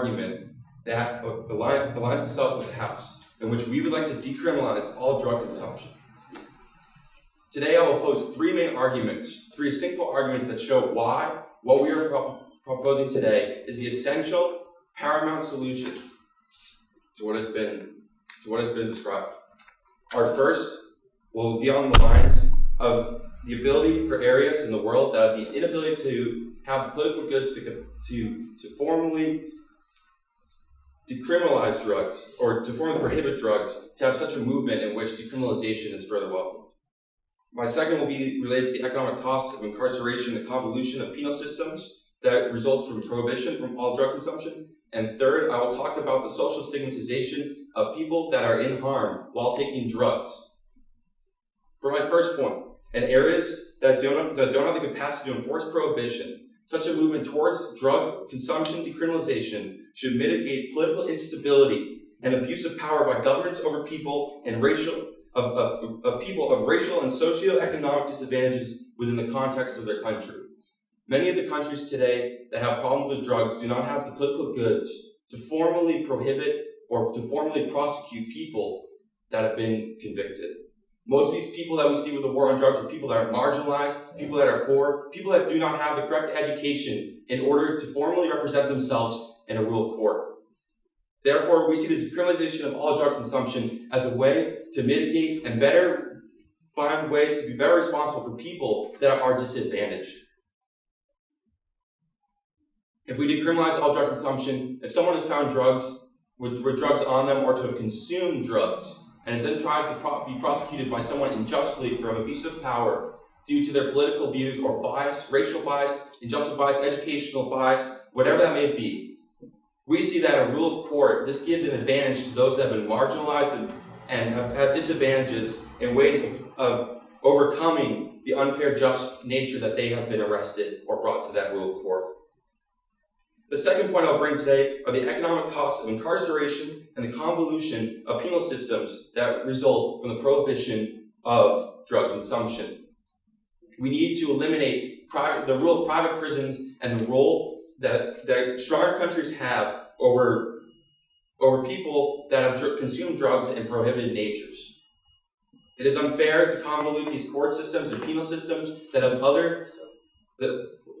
argument that align, aligns itself with the House, in which we would like to decriminalize all drug consumption. Today I will pose three main arguments, three single arguments that show why what we are pro proposing today is the essential, paramount solution to what has been to what has been described. Our first will be on the lines of the ability for areas in the world that have the inability to have political goods to, to, to formally decriminalize drugs or to formally prohibit drugs to have such a movement in which decriminalization is further welcomed. My second will be related to the economic costs of incarceration, the convolution of penal systems that results from prohibition from all drug consumption. And third, I will talk about the social stigmatization of people that are in harm while taking drugs. For my first point, in areas that don't, that don't have the capacity to enforce prohibition, such a movement towards drug consumption decriminalization should mitigate political instability and abuse of power by governments over people and racial of, of, of people of racial and socioeconomic disadvantages within the context of their country. Many of the countries today that have problems with drugs do not have the political goods to formally prohibit or to formally prosecute people that have been convicted. Most of these people that we see with the war on drugs are people that are marginalized, people that are poor, people that do not have the correct education in order to formally represent themselves in a rule of court. Therefore, we see the decriminalization of all drug consumption as a way to mitigate and better find ways to be better responsible for people that are disadvantaged. If we decriminalize all drug consumption, if someone has found drugs with, with drugs on them or to have consumed drugs, and is then tried to pro be prosecuted by someone unjustly from abuse of power due to their political views or bias, racial bias, injustice bias, educational bias, whatever that may be, we see that a rule of court, this gives an advantage to those that have been marginalized and, and have, have disadvantages in ways of, of overcoming the unfair just nature that they have been arrested or brought to that rule of court. The second point I'll bring today are the economic costs of incarceration and the convolution of penal systems that result from the prohibition of drug consumption. We need to eliminate private, the rule of private prisons and the role that, that stronger countries have over, over people that have dr consumed drugs in prohibited natures. It is unfair to convolute these court systems and penal systems that have other,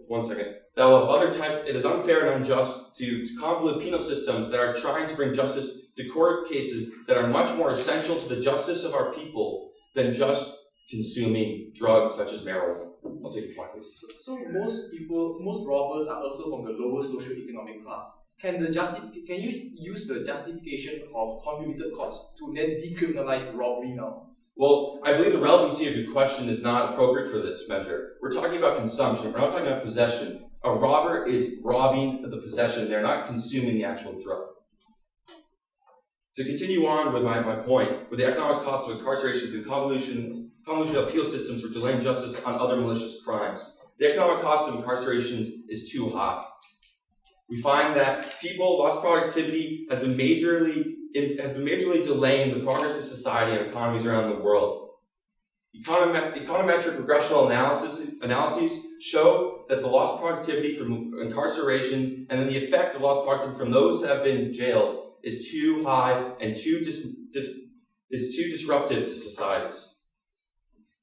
one second, that have other type, it is unfair and unjust to, to convolute penal systems that are trying to bring justice to court cases that are much more essential to the justice of our people than just consuming drugs such as marijuana. I'll take point, please. So, so most people, most robbers are also from the lower socio-economic class. Can the justif- Can you use the justification of convoluted costs to then decriminalize robbery now? Well, I believe the relevancy of your question is not appropriate for this measure. We're talking about consumption. We're not talking about possession. A robber is robbing the possession. They're not consuming the actual drug. To continue on with my, my point, with the economic cost of incarcerations and convolution convolution appeal systems for delaying justice on other malicious crimes. The economic cost of incarcerations is too high. We find that people, lost productivity has been majorly has been majorly delaying the progress of society and economies around the world. econometric regressional analysis, analyses show that the lost productivity from incarcerations and then the effect of lost productivity from those that have been jailed is too high and too dis, dis, is too disruptive to societies.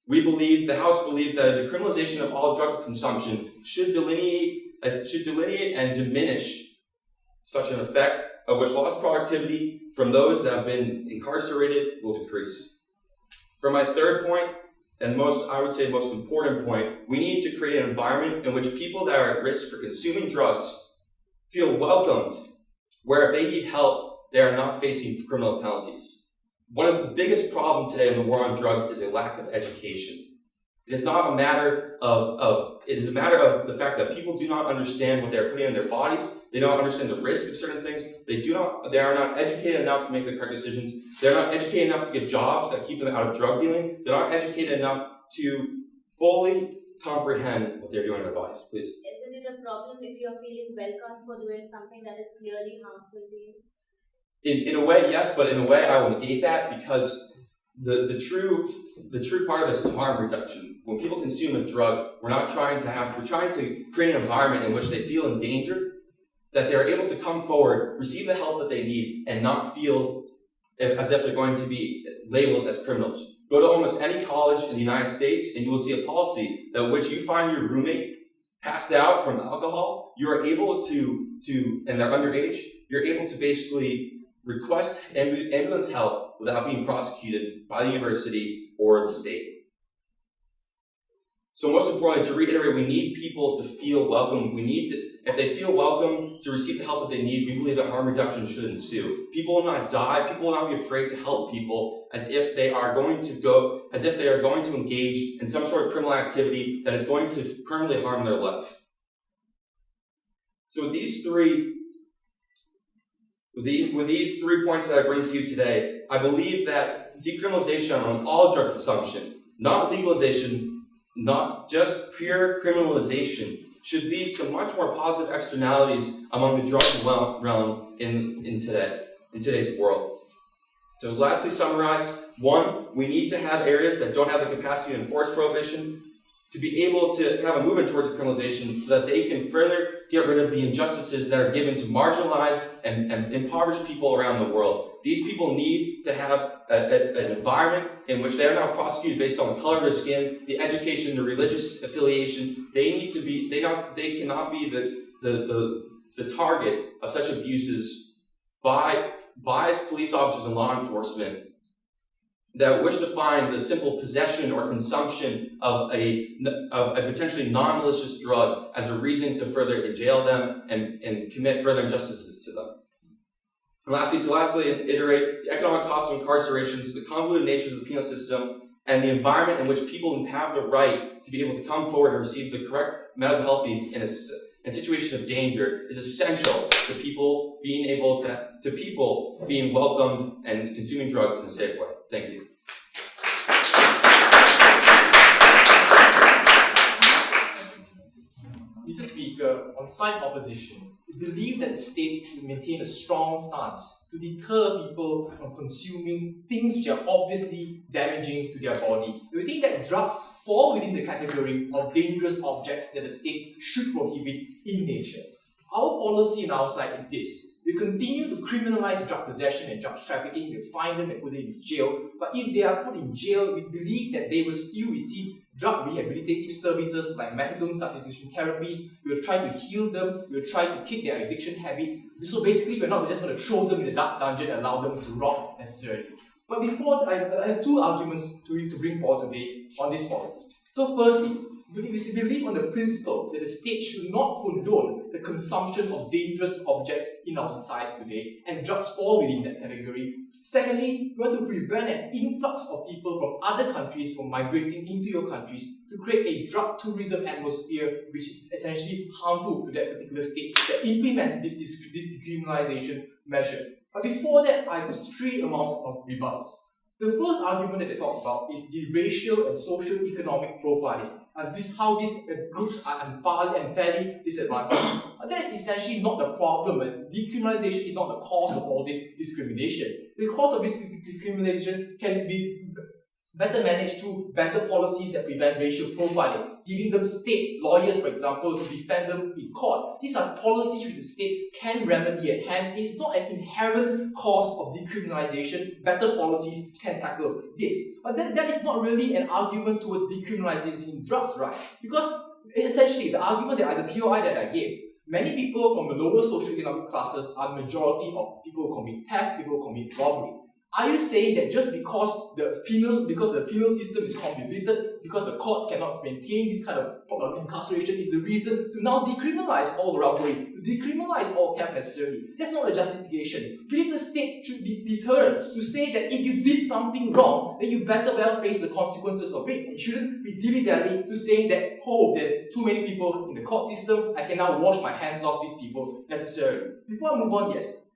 We believe, the House believes that a decriminalization of all drug consumption should delineate, uh, should delineate and diminish such an effect of which lost productivity from those that have been incarcerated will decrease. For my third point, and most, I would say most important point, we need to create an environment in which people that are at risk for consuming drugs feel welcomed, where if they need help, they are not facing criminal penalties. One of the biggest problems today in the war on drugs is a lack of education. It is not a matter of, of, it is a matter of the fact that people do not understand what they're putting in their bodies. They don't understand the risk of certain things. They do not, they are not educated enough to make the correct decisions. They're not educated enough to get jobs that keep them out of drug dealing. They're not educated enough to fully comprehend what they're doing in their bodies. Please. Isn't it a problem if you're feeling welcome for doing something that is clearly harmful to you? In, in a way, yes, but in a way, I will negate that because the, the true the true part of this is harm reduction. When people consume a drug, we're not trying to have we're trying to create an environment in which they feel in danger, that they're able to come forward, receive the help that they need, and not feel as if they're going to be labeled as criminals. Go to almost any college in the United States, and you will see a policy that which you find your roommate passed out from alcohol, you are able to to and they're underage, you're able to basically request ambulance help without being prosecuted by the university or the state. So most importantly, to reiterate, we need people to feel welcome. We need to, if they feel welcome to receive the help that they need, we believe that harm reduction should ensue. People will not die, people will not be afraid to help people as if they are going to go, as if they are going to engage in some sort of criminal activity that is going to permanently harm their life. So with these three with these, with these three points that I bring to you today, I believe that decriminalization on all drug consumption, not legalization, not just pure criminalization, should lead to much more positive externalities among the drug realm in, in today, in today's world. To lastly summarize, one, we need to have areas that don't have the capacity to enforce prohibition to be able to have a movement towards criminalization so that they can further get rid of the injustices that are given to marginalized and, and impoverished people around the world. These people need to have a, a, an environment in which they are not prosecuted based on the color of their skin, the education, the religious affiliation. They need to be, they, not, they cannot be the, the, the, the target of such abuses by biased police officers and law enforcement that wish to find the simple possession or consumption of a, of a potentially non-malicious drug as a reason to further jail them and, and commit further injustices to them. And lastly, to lastly iterate, the economic cost of incarcerations, the convoluted nature of the penal system, and the environment in which people have the right to be able to come forward and receive the correct mental health needs in a, in a situation of danger is essential to people being able to, to people being welcomed and consuming drugs in a safe way. Thank you. Side opposition, we believe that the state should maintain a strong stance to deter people from consuming things which are obviously damaging to their body. We think that drugs fall within the category of dangerous objects that the state should prohibit in nature. Our policy on our side is this. We continue to criminalize drug possession and drug trafficking, we find them and put them in jail. But if they are put in jail, we believe that they will still receive drug rehabilitative services like methadone substitution therapies. We'll try to heal them, we'll try to kick their addiction habit. So basically, we're not just going to throw them in the dark dungeon and allow them to rot necessarily. But before, I, I have two arguments to, to bring forward today on this policy. So firstly, we believe on the principle that the state should not condone the consumption of dangerous objects in our society today, and drugs fall within that category. Secondly, we want to prevent an influx of people from other countries from migrating into your countries to create a drug tourism atmosphere which is essentially harmful to that particular state that implements this, this, this decriminalization measure. But before that, I have three amounts of rebuttals. The first argument that they talk about is the racial and social economic profiling uh, this how these uh, groups are unfairly, unfairly disadvantaged. uh, that is essentially not the problem. And decriminalization is not the cause of all this discrimination. The cause of this discrimination can be better managed through better policies that prevent racial profiling, giving them state lawyers, for example, to defend them in court. These are policies which the state can remedy at hand. It's not an inherent cause of decriminalization. Better policies can tackle this. But then that is not really an argument towards decriminalizing drugs, right? Because essentially, the argument that I, the POI that I gave, many people from the lower socioeconomic classes are the majority of people who commit theft, people who commit robbery. Are you saying that just because the penal because the penal system is complicated, because the courts cannot maintain this kind of uh, incarceration is the reason to now decriminalize all robbery, to decriminalize all theft necessarily? That's not a justification. Believe the state should be deterred to say that if you did something wrong, then you better well face the consequences of it. It shouldn't be dilly-dally to saying that, oh, there's too many people in the court system, I can now wash my hands off these people necessarily. Before I move on, yes.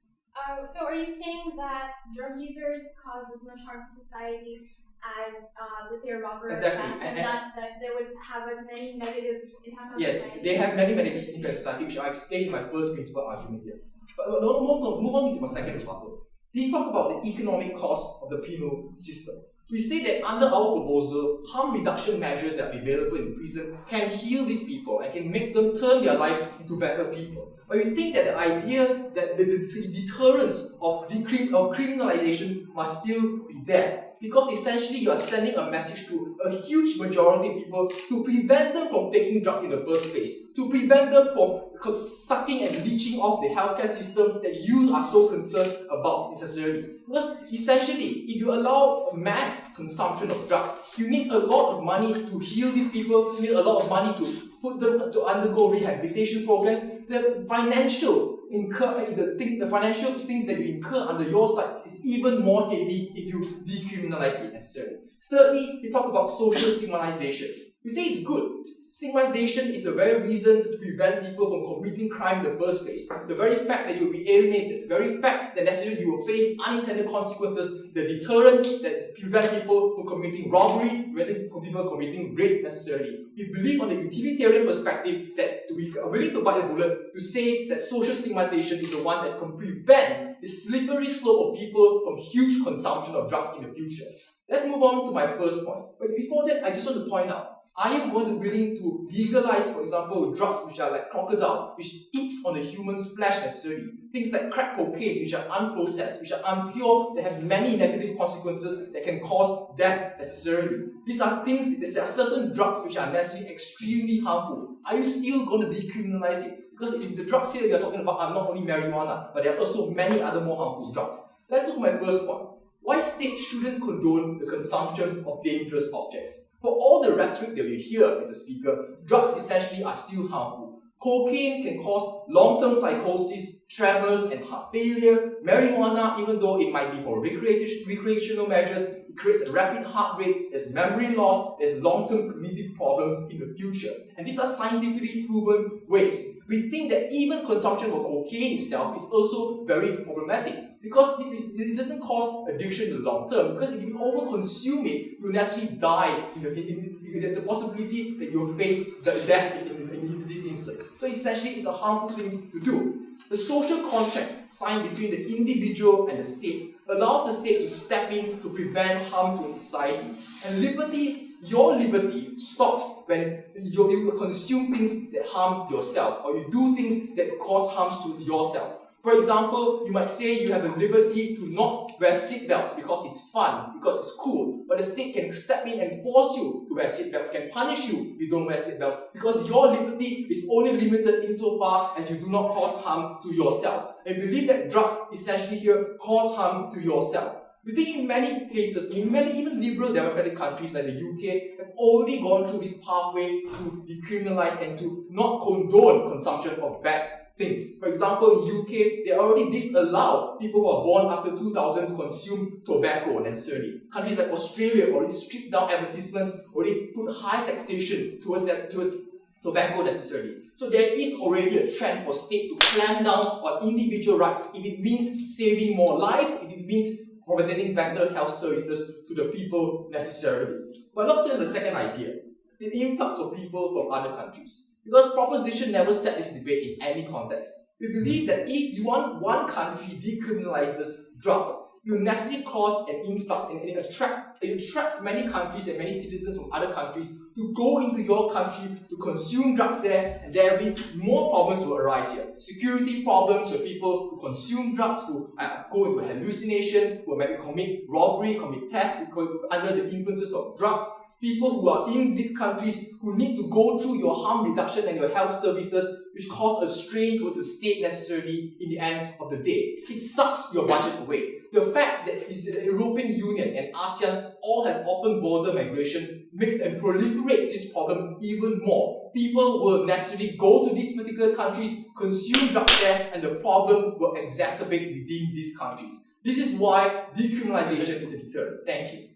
Uh, so are you saying that drug users cause as much harm to society as, uh, let's say, a robber exactly. and, and, that, that they would have as many negative impact on yes, society? they have many negative impacts on society, which I explained in my first principle argument here. But move on, move on to my second rebuttal. He talked about the economic cost of the penal system. we say that under our proposal, harm reduction measures that are available in prison can heal these people and can make them turn their lives into better people. But we think that the idea that the, the deterrence of, of criminalization must still be there. Because essentially you are sending a message to a huge majority of people to prevent them from taking drugs in the first place, to prevent them from sucking and leeching off the healthcare system that you are so concerned about necessarily. Because essentially, if you allow mass consumption of drugs, you need a lot of money to heal these people, you need a lot of money to put them to undergo rehabilitation programs. The financial incur eh, the thing, the financial things that you incur under your side is even more heavy if you decriminalize it necessarily. Thirdly, we talk about social stigmatization. We say it's good. Stigmatization is the very reason to prevent people from committing crime in the first place. The very fact that you'll be alienated, the very fact that necessarily you will face unintended consequences, the deterrent that prevent people from committing robbery, preventing people committing rape necessarily. We believe on the utilitarian perspective that we are willing to bite the bullet to say that social stigmatization is the one that can prevent the slippery slope of people from huge consumption of drugs in the future. Let's move on to my first point. But before that, I just want to point out are you going to be willing to legalize, for example, drugs which are like crocodile, which eats on the human's flesh necessarily? Things like crack cocaine, which are unprocessed, which are unpure, that have many negative consequences that can cause death necessarily. These are things, there are certain drugs which are necessarily extremely harmful. Are you still going to decriminalize it? Because if the drugs here you're talking about are not only marijuana, but there are also many other more harmful drugs. Let's look at my first point. Why states shouldn't condone the consumption of dangerous objects? For all the rhetoric that we hear as a speaker, drugs essentially are still harmful. Cocaine can cause long-term psychosis, tremors, and heart failure. Marijuana, even though it might be for recreational measures, it creates a rapid heart rate, there's memory loss, there's long-term cognitive problems in the future. And these are scientifically proven ways. We think that even consumption of cocaine itself is also very problematic because this is it doesn't cause addiction in the long term. Because if you overconsume it, you'll naturally die. In the, in, in, there's a possibility that you'll face the death in, in, in this instance. So essentially, it's a harmful thing to do. The social contract signed between the individual and the state allows the state to step in to prevent harm to society. And liberty, your liberty stops when you, you consume things that harm yourself or you do things that cause harms to yourself. For example, you might say you have the liberty to not wear seatbelts because it's fun, because it's cool, but the state can step in and force you to wear seatbelts, can punish you if you don't wear seatbelts, because your liberty is only limited insofar as you do not cause harm to yourself. And believe that drugs essentially here cause harm to yourself. We think in many cases, in many even liberal democratic countries like the UK, have already gone through this pathway to decriminalize and to not condone consumption of bad things. For example, UK, they already disallow people who are born after 2000 to consume tobacco necessarily. Countries like Australia already stripped down advertisements, already put high taxation towards that, towards tobacco necessarily. So there is already a trend for state to clamp down on individual rights if it means saving more life, if it means providing better health services to the people necessarily. But also the second idea, the influx of people from other countries. Because proposition never set this debate in any context. We believe that if you want one country decriminalizes drugs, you necessarily cause an influx and it, attract, it attracts many countries and many citizens from other countries to go into your country to consume drugs there, and there will be more problems will arise here. Security problems with people who consume drugs, who uh, go into hallucination, who maybe commit robbery, commit theft, under the influences of drugs, people who are in these countries who need to go through your harm reduction and your health services, which cause a strain to the state necessarily in the end of the day. It sucks your budget away. The fact that the European Union and ASEAN all have open border migration makes and proliferates this problem even more. People will necessarily go to these particular countries, consume drugs there, and the problem will exacerbate within these countries. This is why decriminalization is a deterrent. Thank you.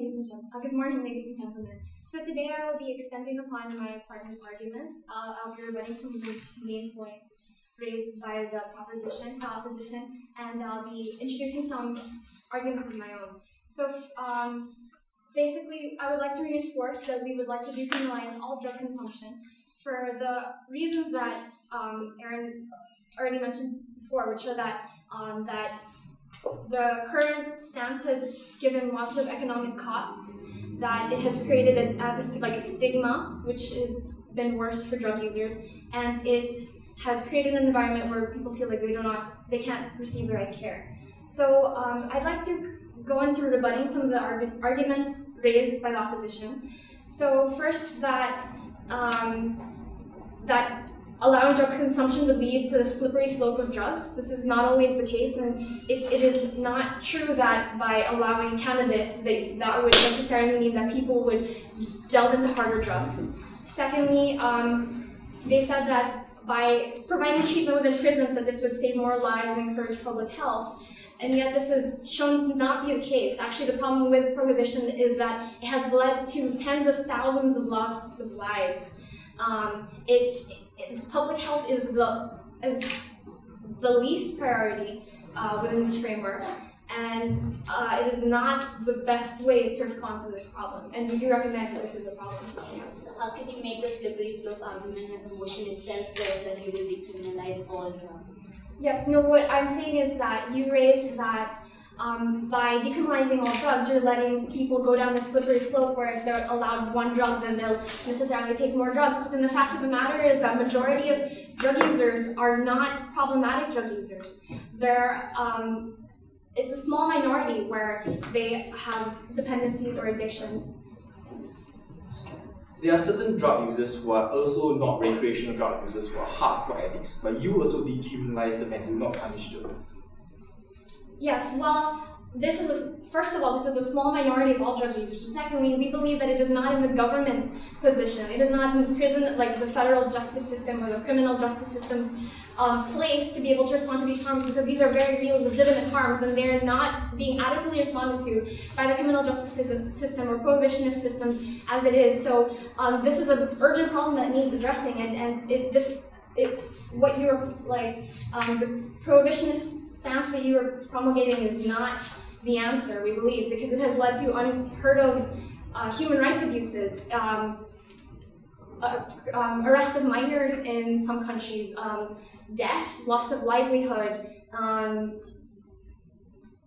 Ladies and gentlemen. Uh, good morning, ladies and gentlemen. So today I will be extending upon my partner's arguments. Uh, I'll be rebutting some of the main points raised by the proposition, uh, opposition, and I'll be introducing some arguments of my own. So um, basically, I would like to reinforce that we would like to decriminalize all drug consumption for the reasons that um, Aaron already mentioned before, which are that um, that the current stance has given lots of economic costs, that it has created an atmosphere like a stigma, which has been worse for drug users, and it has created an environment where people feel like they do not, they can't receive the right care. So um, I'd like to go into rebutting some of the argu arguments raised by the opposition. So first, that um, that allowing drug consumption would lead to the slippery slope of drugs. This is not always the case, and it, it is not true that by allowing cannabis, that, that would necessarily mean that people would delve into harder drugs. Secondly, um, they said that by providing treatment within prisons, that this would save more lives and encourage public health. And yet this is shown not be the case. Actually, the problem with prohibition is that it has led to tens of thousands of losses of lives. Um, it, public health is the is the least priority uh, within this framework, and uh, it is not the best way to respond to this problem. And we do recognize that this is a problem. Yes. How can you make the slippery slope argument when the motion itself says that you will decriminalize all drugs? Yes. No. What I'm saying is that you raised that um, by decriminalizing all drugs, you're letting people go down the slippery slope where if they're allowed one drug, then they'll necessarily take more drugs. But then the fact of the matter is that majority of drug users are not problematic drug users. They're um, it's a small minority where they have dependencies or addictions. There are certain drug users who are also not recreational drug users who are hardcore addicts, but you also decriminalize them and do not punish them. Yes, well, this is a, first of all, this is a small minority of all drug users. Secondly, we believe that it is not in the government's position. It is not in prison, like the federal justice system or the criminal justice system's um, place to be able to respond to these harms because these are very real, legitimate harms, and they're not being adequately responded to by the criminal justice system or prohibitionist systems as it is. So um, this is an urgent problem that needs addressing, and and it, this it what you're like um, the prohibitionist stance that you are promulgating is not the answer, we believe, because it has led to unheard of uh, human rights abuses, um, uh, um, arrest of minors in some countries, um, death, loss of livelihood, um,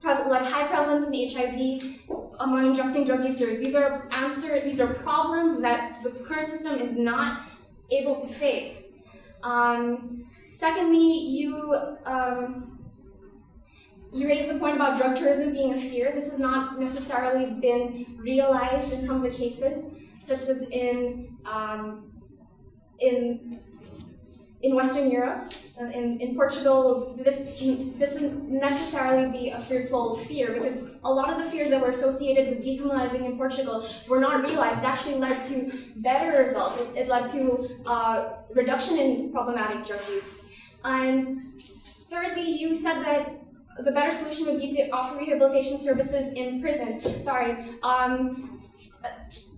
like high prevalence in HIV among injecting drug users. These are answer, these are problems that the current system is not able to face. Um, secondly, you um, you raised the point about drug tourism being a fear. This has not necessarily been realized in some of the cases, such as in um, in in Western Europe, uh, in, in Portugal, this this wouldn't necessarily be a fearful fear because a lot of the fears that were associated with decriminalizing in Portugal were not realized. It actually led to better results. It, it led to uh, reduction in problematic drug use. And thirdly, you said that the better solution would be to offer rehabilitation services in prison. Sorry. Um,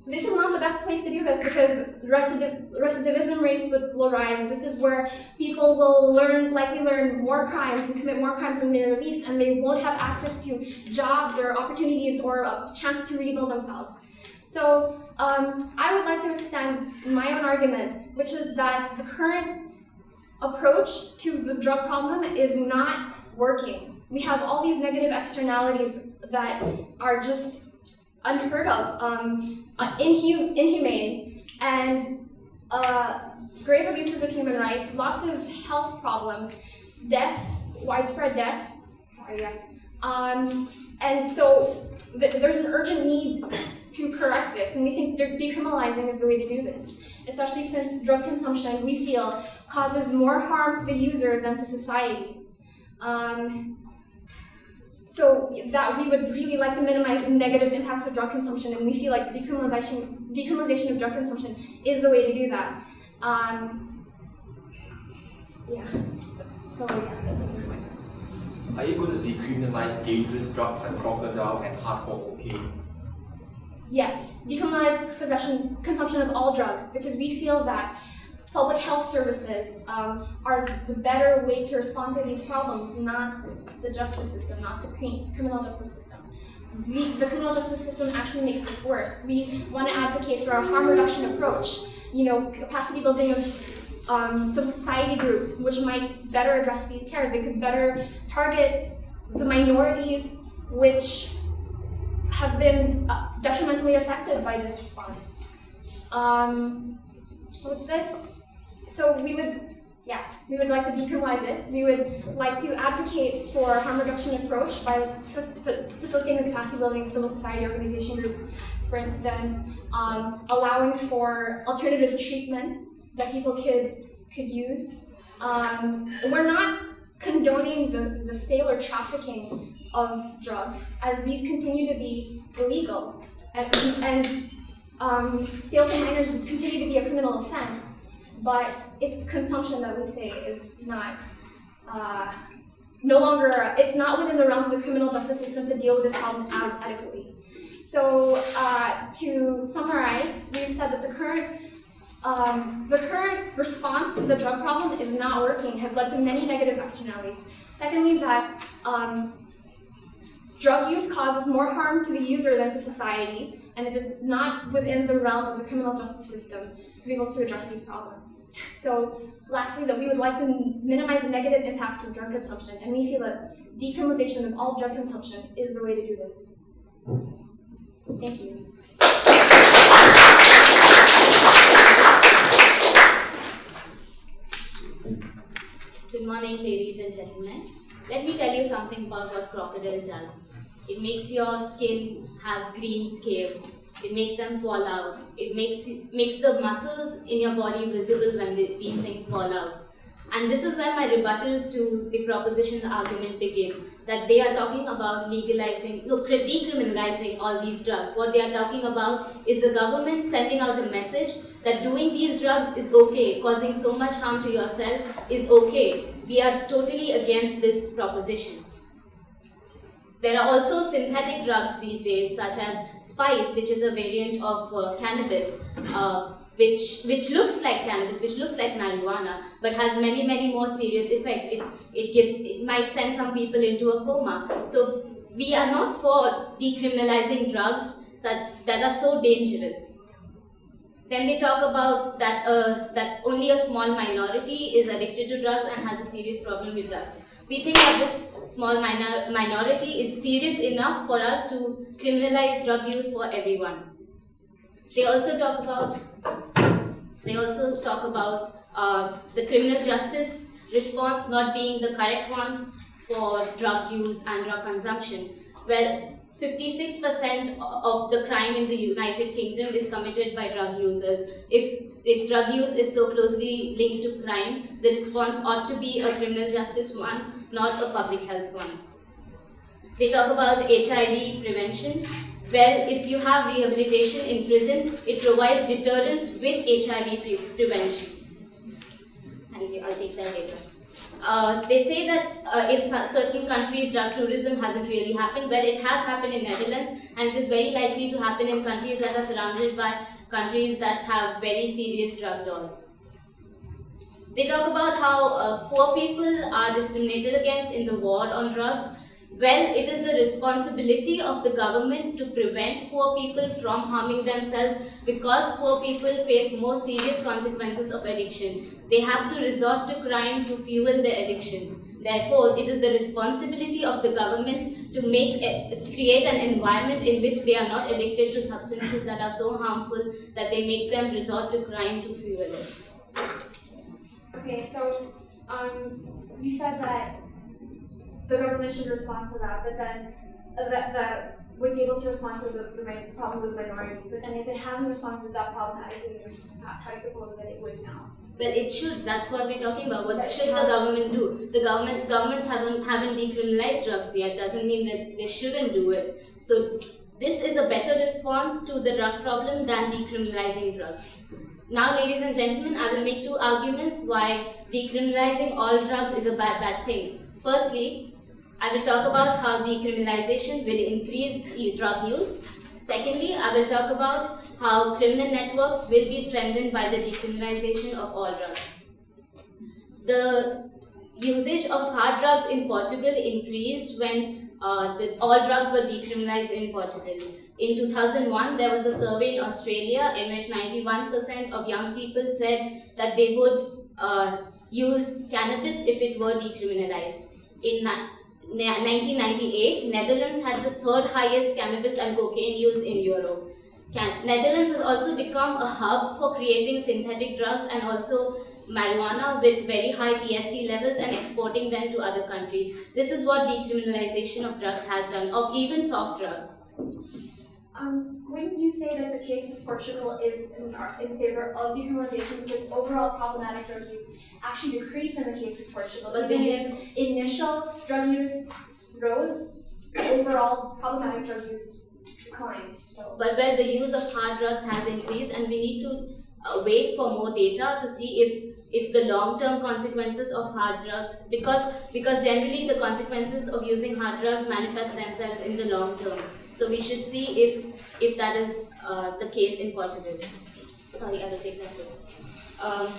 this is not the best place to do this because recidiv recidivism rates would, will rise. This is where people will learn, likely learn more crimes and commit more crimes when they're released, and they won't have access to jobs or opportunities or a chance to rebuild themselves. So um, I would like to extend my own argument, which is that the current approach to the drug problem is not working we have all these negative externalities that are just unheard of, um, uh, inhum inhumane, and uh, grave abuses of human rights, lots of health problems, deaths, widespread deaths. Sorry, yes. Um, and so th there's an urgent need to correct this, and we think de decriminalizing is the way to do this, especially since drug consumption, we feel, causes more harm to the user than to society. Um, so that we would really like to minimize negative impacts of drug consumption, and we feel like decriminalization, decriminalization of drug consumption is the way to do that. Um, yeah. So, so yeah. Are you going to decriminalize dangerous drugs like crocodile and hardcore cocaine? Yes, decriminalize possession, consumption of all drugs because we feel that public health services um, are the better way to respond to these problems, not the justice system, not the criminal justice system. the, the criminal justice system actually makes this worse. We want to advocate for a harm reduction approach, you know, capacity building of um, civil society groups, which might better address these cares. They could better target the minorities which have been uh, detrimentally affected by this response. Um, what's this? So we would, yeah, we would like to decriminalize it. We would like to advocate for harm reduction approach by facilitating the capacity building of civil society organization groups, for instance, um, allowing for alternative treatment that people could could use. Um, we're not condoning the, the sale or trafficking of drugs, as these continue to be illegal. And, and um, sale to minors continue to be a criminal offense, but it's consumption that we say is not, uh, no longer, it's not within the realm of the criminal justice system to deal with this problem adequately. So uh, to summarize, we've said that the current um, the current response to the drug problem is not working, has led to many negative externalities. Secondly, that um, drug use causes more harm to the user than to society, and it is not within the realm of the criminal justice system to be able to address these problems. So, lastly, that we would like to minimize the negative impacts of drug consumption, and we feel that decriminalization of all drug consumption is the way to do this. Thank you. Good morning, ladies and gentlemen. Let me tell you something about what crocodile does. It makes your skin have green scales. It makes them fall out. It makes makes the muscles in your body visible when the, these things fall out. And this is where my rebuttals to the proposition argument begin. That they are talking about legalizing, no, decriminalizing all these drugs. What they are talking about is the government sending out a message that doing these drugs is okay, causing so much harm to yourself is okay. We are totally against this proposition. There are also synthetic drugs these days, such as spice, which is a variant of uh, cannabis, uh, which which looks like cannabis, which looks like marijuana, but has many many more serious effects. It it gives it might send some people into a coma. So we are not for decriminalizing drugs such that are so dangerous. Then they talk about that uh, that only a small minority is addicted to drugs and has a serious problem with that. We think that this small minor minority is serious enough for us to criminalize drug use for everyone. They also talk about they also talk about uh, the criminal justice response not being the correct one for drug use and drug consumption. Well, 56% of the crime in the United Kingdom is committed by drug users. If, if drug use is so closely linked to crime, the response ought to be a criminal justice one, not a public health one. They talk about HIV prevention. Well, if you have rehabilitation in prison, it provides deterrence with HIV pre prevention. Thank you, I'll take that later. Uh, they say that uh, in certain countries drug tourism hasn't really happened. Well, it has happened in Netherlands, and it is very likely to happen in countries that are surrounded by countries that have very serious drug laws. They talk about how uh, poor people are discriminated against in the war on drugs well, it is the responsibility of the government to prevent poor people from harming themselves because poor people face more serious consequences of addiction. They have to resort to crime to fuel their addiction. Therefore, it is the responsibility of the government to make create an environment in which they are not addicted to substances that are so harmful that they make them resort to crime to fuel it. Okay, so um, you said that the government should respond to that, but then uh, that, that would be able to respond to the, the problem with minorities. But then if it hasn't responded to that problem adequately in the past, how do you propose that it would now? Well, it should. That's what we're talking about. What should the government do? The government governments haven't haven't decriminalized drugs yet. Doesn't mean that they shouldn't do it. So this is a better response to the drug problem than decriminalizing drugs. Now, ladies and gentlemen, I will make two arguments why decriminalizing all drugs is a bad bad thing. Firstly, I will talk about how decriminalization will increase drug use. Secondly, I will talk about how criminal networks will be strengthened by the decriminalization of all drugs. The usage of hard drugs in Portugal increased when uh, that all drugs were decriminalized in Portugal. In 2001, there was a survey in Australia in which 91% of young people said that they would uh, use cannabis if it were decriminalized. In 1998, Netherlands had the third highest cannabis and cocaine use in Europe. Can Netherlands has also become a hub for creating synthetic drugs and also marijuana with very high THC levels and exporting them to other countries. This is what decriminalization of drugs has done, of even soft drugs. Um, wouldn't you say that the case of Portugal is in, in favor of decriminalization because overall problematic drug use actually decreased in the case of Portugal? But the initial drug use rose, overall problematic drug use declined. So. But where the use of hard drugs has increased, and we need to uh, wait for more data to see if if the long-term consequences of hard drugs because because generally the consequences of using hard drugs manifest themselves in the long term so we should see if if that is uh, the case in Portugal sorry I will take that um,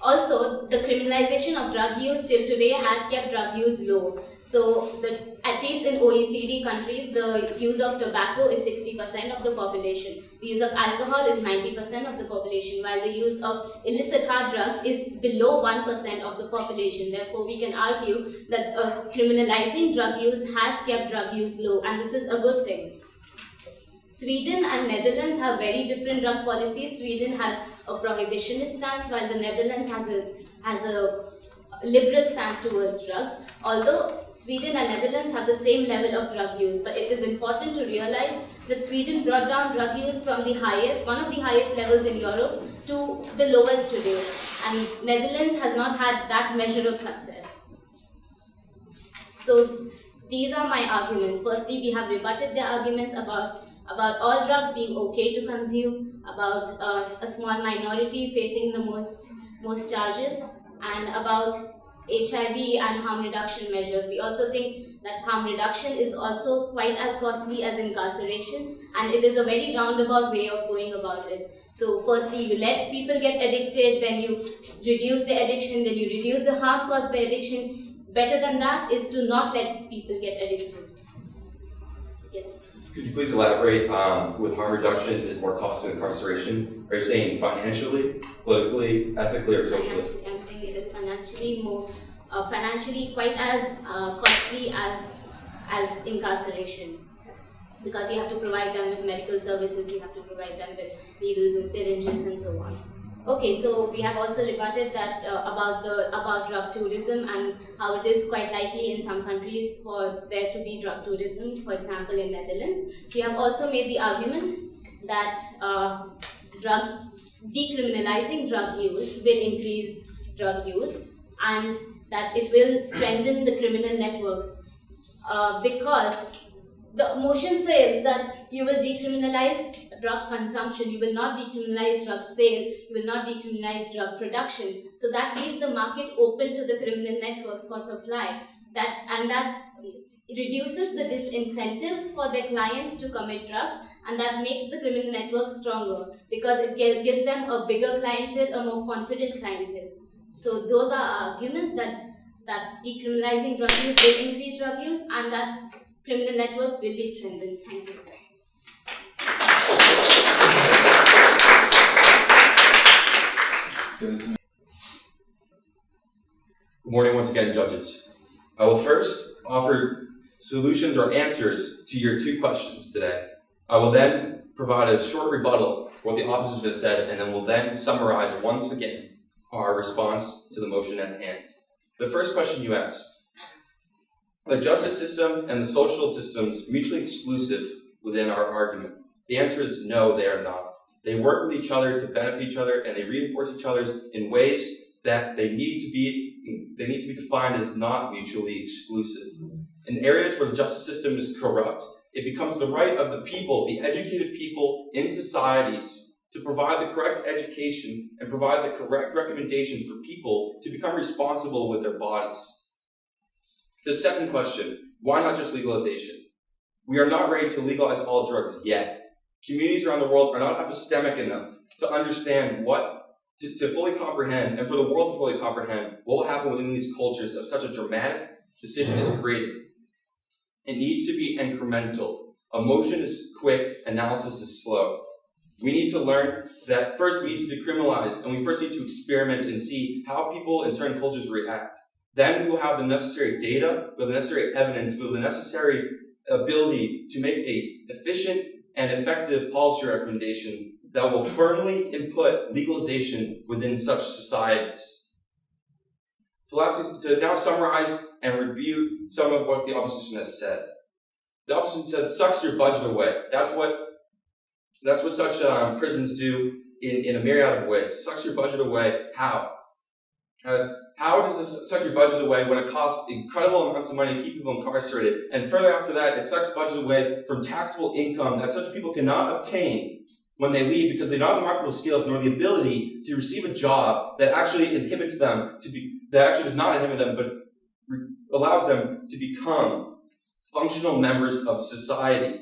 also the criminalization of drug use till today has kept drug use low so, the, at least in OECD countries, the use of tobacco is 60% of the population. The use of alcohol is 90% of the population, while the use of illicit hard drugs is below 1% of the population. Therefore, we can argue that uh, criminalizing drug use has kept drug use low, and this is a good thing. Sweden and Netherlands have very different drug policies. Sweden has a prohibitionist stance, while the Netherlands has a has a liberal stance towards drugs, although Sweden and Netherlands have the same level of drug use. But it is important to realize that Sweden brought down drug use from the highest, one of the highest levels in Europe, to the lowest today. And Netherlands has not had that measure of success. So these are my arguments. Firstly, we have rebutted their arguments about about all drugs being okay to consume, about uh, a small minority facing the most most charges, and about HIV and harm reduction measures. We also think that harm reduction is also quite as costly as incarceration and it is a very roundabout way of going about it. So firstly, you let people get addicted, then you reduce the addiction, then you reduce the harm caused by addiction. Better than that is to not let people get addicted. Could you please elaborate um, with harm reduction is more cost of incarceration? Are you saying financially, politically, ethically, or socially? I'm saying it is financially more, uh, financially quite as uh, costly as as incarceration because you have to provide them with medical services, you have to provide them with needles and syringes and so on. Okay, so we have also rebutted that uh, about the about drug tourism and how it is quite likely in some countries for there to be drug tourism. For example, in Netherlands, we have also made the argument that uh, drug decriminalizing drug use will increase drug use and that it will strengthen the criminal networks uh, because the motion says that you will decriminalize drug consumption, you will not decriminalize drug sale, you will not decriminalize drug production. So that leaves the market open to the criminal networks for supply. That and that reduces the disincentives for their clients to commit drugs and that makes the criminal network stronger because it gives them a bigger clientele, a more confident clientele. So those are arguments that that decriminalizing drug use will increase drug use and that criminal networks will be strengthened. Thank you. Good morning once again, judges. I will first offer solutions or answers to your two questions today. I will then provide a short rebuttal what the opposition has said, and then we'll then summarize once again our response to the motion at hand. The first question you asked, the justice system and the social systems mutually exclusive within our argument? The answer is no, they are not. They work with each other to benefit each other, and they reinforce each other in ways that they need to be they need to be defined as not mutually exclusive. In areas where the justice system is corrupt, it becomes the right of the people, the educated people in societies, to provide the correct education and provide the correct recommendations for people to become responsible with their bodies. So second question, why not just legalization? We are not ready to legalize all drugs yet communities around the world are not epistemic enough to understand what, to, to fully comprehend, and for the world to fully comprehend what will happen within these cultures if such a dramatic decision is created. It needs to be incremental. Emotion is quick, analysis is slow. We need to learn that first we need to decriminalize, and we first need to experiment and see how people in certain cultures react. Then we will have the necessary data, with the necessary evidence, with the necessary ability to make a efficient and effective policy recommendation that will firmly input legalization within such societies. So lastly, to now summarize and review some of what the opposition has said. The opposition said, sucks your budget away. That's what that's what such um, prisons do in, in a myriad of ways. Sucks your budget away. How? As how does this suck your budget away when it costs incredible amounts of money to keep people incarcerated? And further after that, it sucks budget away from taxable income that such people cannot obtain when they leave because they don't have the marketable skills nor the ability to receive a job that actually inhibits them to be, that actually does not inhibit them, but allows them to become functional members of society.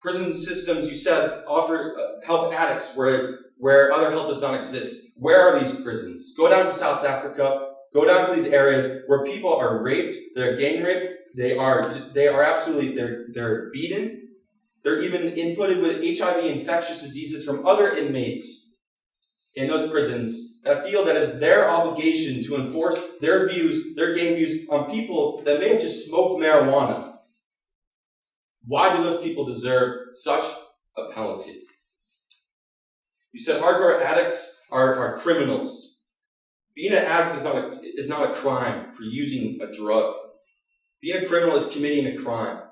Prison systems, you said, offer uh, help addicts where, where other help does not exist. Where are these prisons? Go down to South Africa, go down to these areas where people are raped, they're gang raped, they are, they are absolutely, they're, they're beaten, they're even inputted with HIV infectious diseases from other inmates in those prisons that feel that it's their obligation to enforce their views, their gang views on people that may have just smoked marijuana. Why do those people deserve such a penalty? You said hardcore addicts are, are criminals. Being an addict is not, a, is not a crime for using a drug. Being a criminal is committing a crime.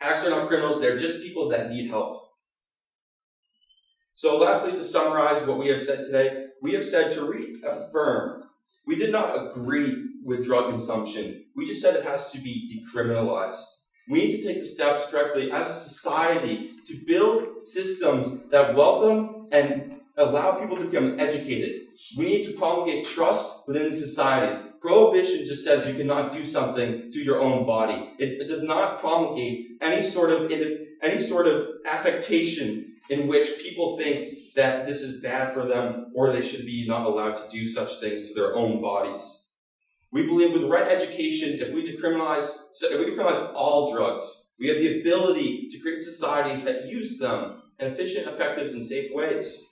Addicts are not criminals, they're just people that need help. So, lastly, to summarize what we have said today, we have said to reaffirm we did not agree with drug consumption. We just said it has to be decriminalized. We need to take the steps correctly as a society to build systems that welcome and allow people to become educated. We need to promulgate trust within societies. Prohibition just says you cannot do something to your own body. It, it does not promulgate any sort of any sort of affectation in which people think that this is bad for them or they should be not allowed to do such things to their own bodies. We believe with the right education, if we decriminalize, if we decriminalize all drugs, we have the ability to create societies that use them in efficient, effective, and safe ways.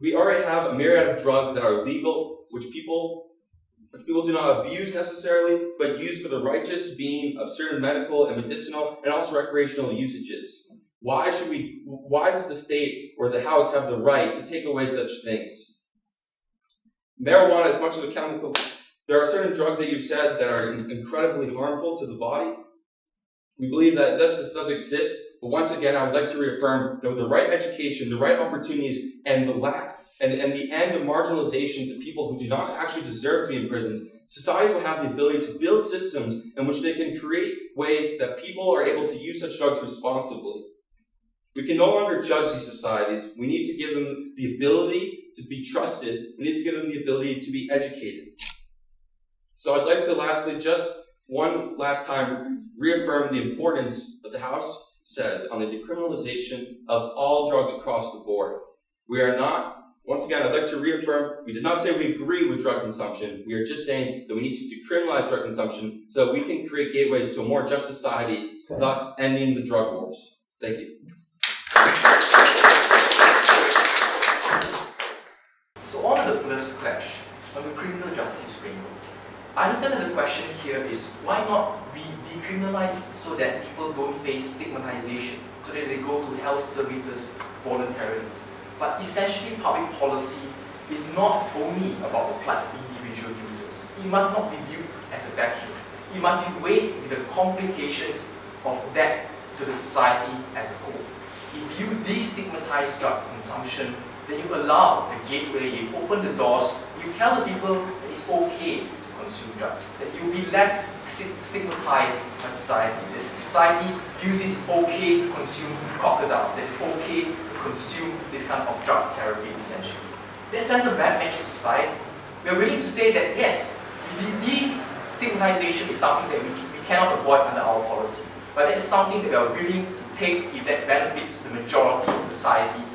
We already have a myriad of drugs that are legal, which people which people do not abuse necessarily, but use for the righteous being of certain medical and medicinal and also recreational usages. Why should we why does the state or the house have the right to take away such things? Marijuana is much of a chemical. There are certain drugs that you've said that are incredibly harmful to the body. We believe that this does exist, but once again, I would like to reaffirm that with the right education, the right opportunities, and the lack and, and the end of marginalization to people who do not actually deserve to be in prisons, societies will have the ability to build systems in which they can create ways that people are able to use such drugs responsibly. We can no longer judge these societies. We need to give them the ability to be trusted, we need to give them the ability to be educated. So I'd like to lastly, just one last time, reaffirm the importance that the House says on the decriminalization of all drugs across the board. We are not, once again, I'd like to reaffirm, we did not say we agree with drug consumption. We are just saying that we need to decriminalize drug consumption so that we can create gateways to a more just society, thus ending the drug wars. Thank you. On the first clash, on the criminal justice framework, I understand that the question here is why not we decriminalize so that people don't face stigmatization, so that they go to health services voluntarily. But essentially, public policy is not only about the plight of individual users. It must not be viewed as a vacuum. It must be weighed with the complications of that to the society as a whole. If you destigmatize drug consumption then you allow the gateway, you open the doors, you tell the people that it's okay to consume drugs, that you'll be less stigmatized by society. The society views it okay to consume crocodile, that it's okay to consume this kind of drug therapies essentially. That sends a bad message to society. We're willing to say that yes, this stigmatization is something that we, we cannot avoid under our policy, but it's something that we are willing to take if that benefits the majority of society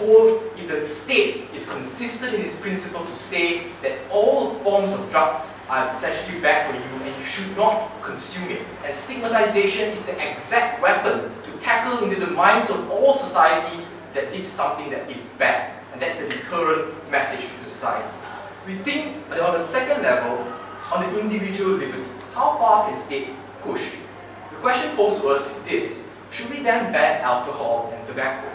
if the state is consistent in its principle to say that all forms of drugs are essentially bad for you and you should not consume it, and stigmatization is the exact weapon to tackle into the minds of all society that this is something that is bad, and that's a deterrent message to society. We think that on the second level, on the individual liberty, how far can state push? The question posed to us is this, should we then ban alcohol and tobacco?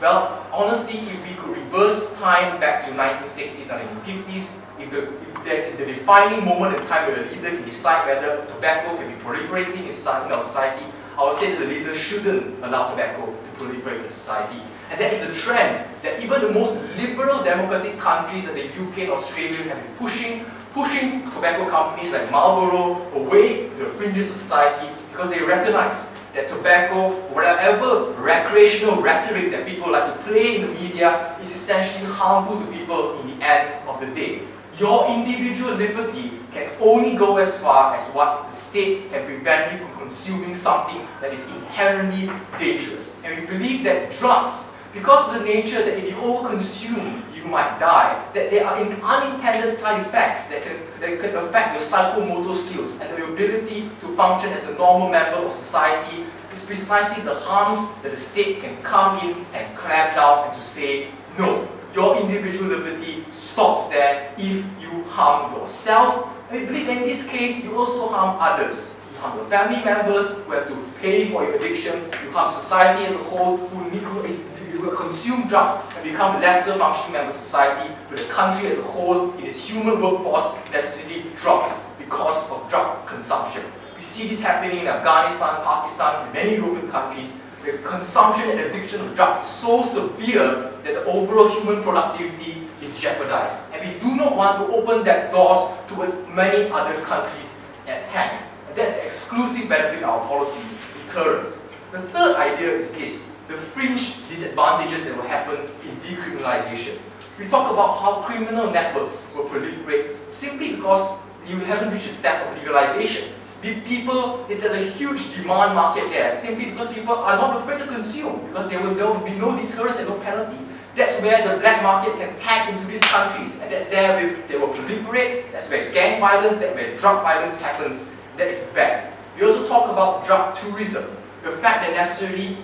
Well, honestly, if we could reverse time back to 1960s, 1950s, if, the, if there is the defining moment in time where a leader can decide whether tobacco can be proliferating in, in our society, I would say that the leader shouldn't allow tobacco to proliferate in society. And that is a trend that even the most liberal democratic countries like the UK and Australia have been pushing, pushing tobacco companies like Marlboro away to the fringes of society because they recognize that tobacco, whatever recreational rhetoric that people like to play in the media, is essentially harmful to people in the end of the day. Your individual liberty can only go as far as what the state can prevent you from consuming something that is inherently dangerous. And we believe that drugs, because of the nature that if you overconsume, you might die, that there are unintended side effects that can, that can affect your psychomotor skills and your ability to function as a normal member of society is precisely the harms that the state can come in and clamp down and to say, no, your individual liberty stops there if you harm yourself. And in this case, you also harm others. You harm your family members who have to pay for your addiction. You harm society as a whole who, who is will consume drugs and become lesser functioning members of society, but the country as a whole, in its human workforce, necessarily drops because of drug consumption. We see this happening in Afghanistan, Pakistan, and many European countries, where consumption and addiction of drugs is so severe that the overall human productivity is jeopardized. And we do not want to open that doors towards many other countries at hand. And that's the exclusive benefit of our policy, deterrence. The third idea is this the fringe disadvantages that will happen in decriminalization. We talk about how criminal networks will proliferate simply because you haven't reached a step of legalization. People, there's a huge demand market there simply because people are not afraid to consume because there will, there will be no deterrence and no penalty. That's where the black market can tap into these countries and that's there where they will proliferate, that's where gang violence, that's where drug violence happens. That is bad. We also talk about drug tourism. The fact that necessarily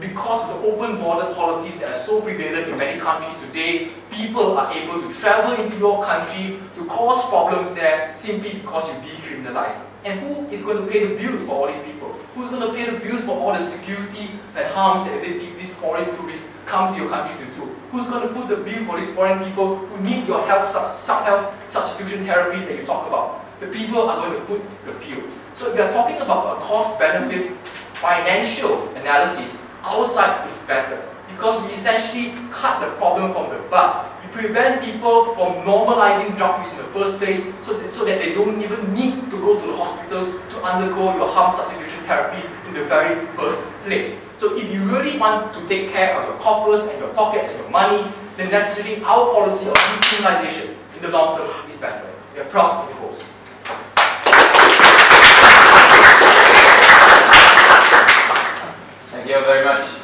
because of the open border policies that are so prevalent in many countries today, people are able to travel into your country to cause problems there simply because you decriminalize. And who is going to pay the bills for all these people? Who's going to pay the bills for all the security and harms that these, these foreign tourists come to your country to do? Who's going to put the bill for these foreign people who need your health, sub, sub health substitution therapies that you talk about? The people are going to foot the bill. So if we are talking about a cost-benefit financial analysis, our side is better because we essentially cut the problem from the bud. We prevent people from normalizing drug use in the first place so that, so that they don't even need to go to the hospitals to undergo your harm substitution therapies in the very first place. So if you really want to take care of your coffers and your pockets and your monies, then necessarily our policy of decriminalization in the long term is better. We are proud to propose. You very much.